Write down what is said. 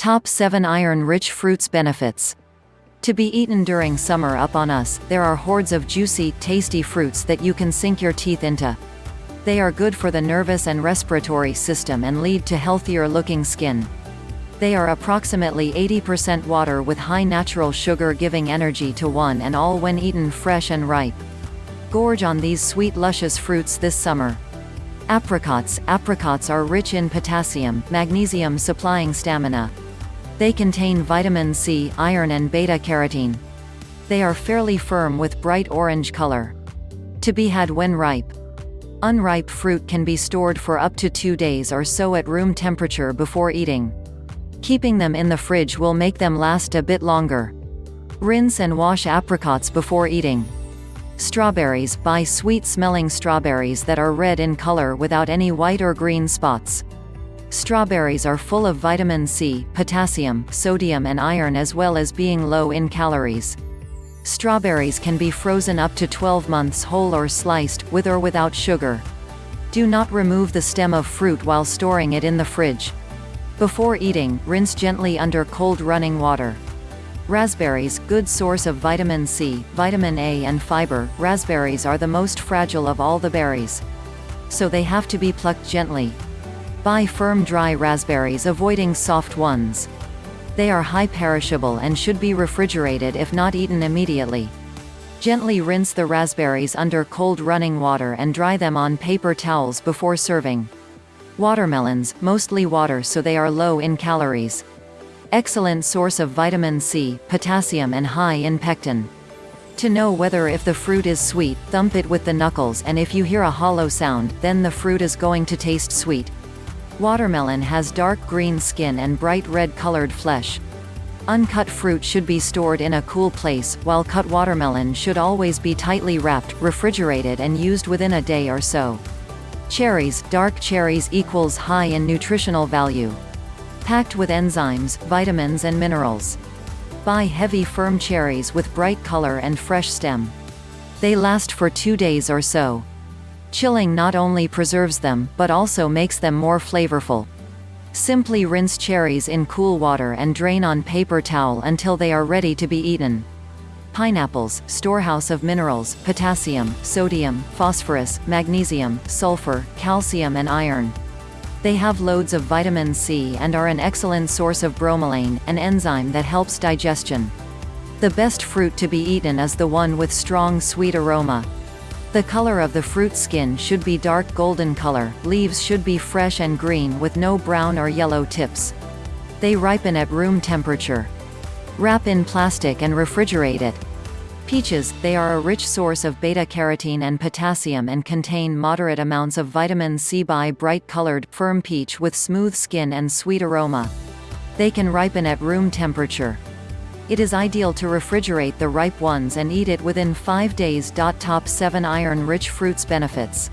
Top 7 Iron-rich fruits benefits. To be eaten during summer up on us, there are hordes of juicy, tasty fruits that you can sink your teeth into. They are good for the nervous and respiratory system and lead to healthier looking skin. They are approximately 80% water with high natural sugar giving energy to one and all when eaten fresh and ripe. Gorge on these sweet luscious fruits this summer. Apricots Apricots are rich in potassium, magnesium supplying stamina. They contain vitamin C, iron and beta-carotene. They are fairly firm with bright orange color. To be had when ripe. Unripe fruit can be stored for up to two days or so at room temperature before eating. Keeping them in the fridge will make them last a bit longer. Rinse and wash apricots before eating. Strawberries Buy sweet-smelling strawberries that are red in color without any white or green spots. Strawberries are full of vitamin C, potassium, sodium and iron as well as being low in calories. Strawberries can be frozen up to 12 months whole or sliced, with or without sugar. Do not remove the stem of fruit while storing it in the fridge. Before eating, rinse gently under cold running water. Raspberries, good source of vitamin C, vitamin A and fiber, raspberries are the most fragile of all the berries. So they have to be plucked gently. Buy firm dry raspberries avoiding soft ones. They are high perishable and should be refrigerated if not eaten immediately. Gently rinse the raspberries under cold running water and dry them on paper towels before serving. Watermelons, mostly water so they are low in calories. Excellent source of vitamin C, potassium and high in pectin. To know whether if the fruit is sweet, thump it with the knuckles and if you hear a hollow sound, then the fruit is going to taste sweet. Watermelon has dark green skin and bright red colored flesh. Uncut fruit should be stored in a cool place, while cut watermelon should always be tightly wrapped, refrigerated and used within a day or so. Cherries, dark cherries equals high in nutritional value. Packed with enzymes, vitamins and minerals. Buy heavy firm cherries with bright color and fresh stem. They last for two days or so. Chilling not only preserves them, but also makes them more flavorful. Simply rinse cherries in cool water and drain on paper towel until they are ready to be eaten. Pineapples, storehouse of minerals, potassium, sodium, phosphorus, magnesium, sulfur, calcium and iron. They have loads of vitamin C and are an excellent source of bromelain, an enzyme that helps digestion. The best fruit to be eaten is the one with strong sweet aroma. The color of the fruit skin should be dark golden color, leaves should be fresh and green with no brown or yellow tips. They ripen at room temperature. Wrap in plastic and refrigerate it. Peaches, they are a rich source of beta-carotene and potassium and contain moderate amounts of vitamin C. buy bright-colored, firm peach with smooth skin and sweet aroma. They can ripen at room temperature. It is ideal to refrigerate the ripe ones and eat it within 5 days. Top 7 Iron-rich fruits benefits